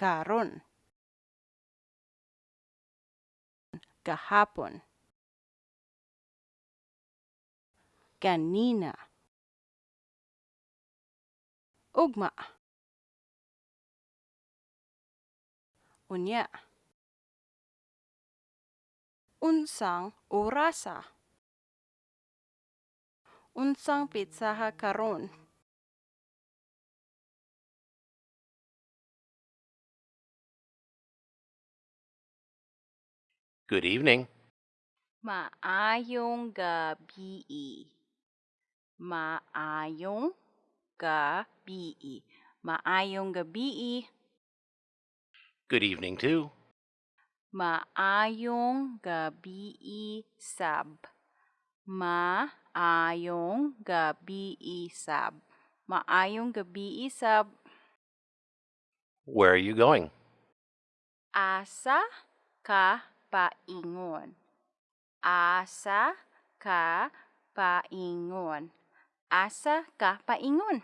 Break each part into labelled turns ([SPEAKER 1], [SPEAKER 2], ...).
[SPEAKER 1] karon kahapon. Kanina. Ugma. Unya. Unsang orasa. Unsang pitsaha karon
[SPEAKER 2] Good evening.
[SPEAKER 1] Maayong gabi. Maayong gabi. Maayong gabi.
[SPEAKER 2] Good evening, too.
[SPEAKER 1] Maayong gabi sab. Maayong gabi sab. Maayong gabi sab.
[SPEAKER 2] Where are you going?
[SPEAKER 1] Asa ka paingon. Asa ka paingon. Asa ka paingon.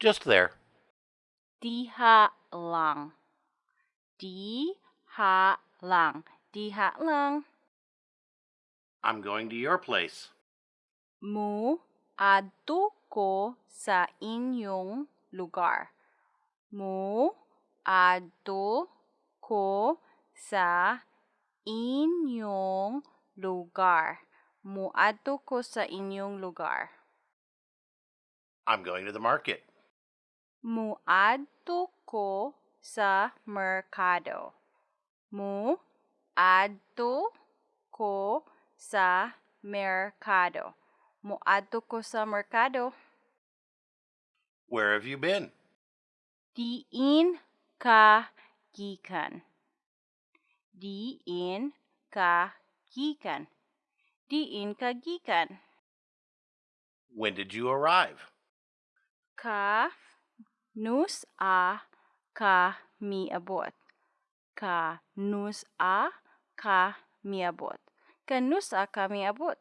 [SPEAKER 2] Just there.
[SPEAKER 1] Diha lang. Diha lang. Diha lang.
[SPEAKER 2] I'm going to your place.
[SPEAKER 1] Mu adto ko sa inyong lugar. Mu adto ko sa inyong lugar. Muadto ko sa inyong lugar.
[SPEAKER 2] I'm going to the market.
[SPEAKER 1] Muadto ko sa merkado. Muadto ko sa merkado. Muadto ko sa merkado.
[SPEAKER 2] Where have you been?
[SPEAKER 1] Diin ka gikan. diinkagikan. Diinkagikan.
[SPEAKER 2] When did you arrive?
[SPEAKER 1] Ka nus a kami abot. Ka nus a kami abot. Ka nus a kami abot.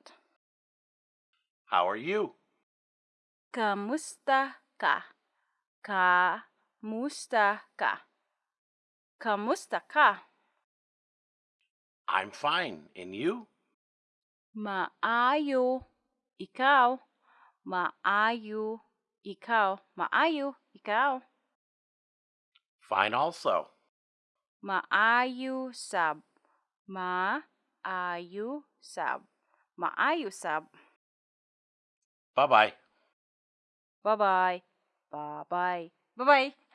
[SPEAKER 2] How are you?
[SPEAKER 1] Kamusta ka? Kamusta ka? Kamusta ka?
[SPEAKER 2] I'm fine. And you?
[SPEAKER 1] Maayo. Ikaw. Maayo. Ikaw. Maayo. Ikaw.
[SPEAKER 2] Fine also.
[SPEAKER 1] Maayo sab. Maayo sab. Maayo sab.
[SPEAKER 2] Bye bye.
[SPEAKER 1] Bye-bye. Bye-bye. Bye-bye.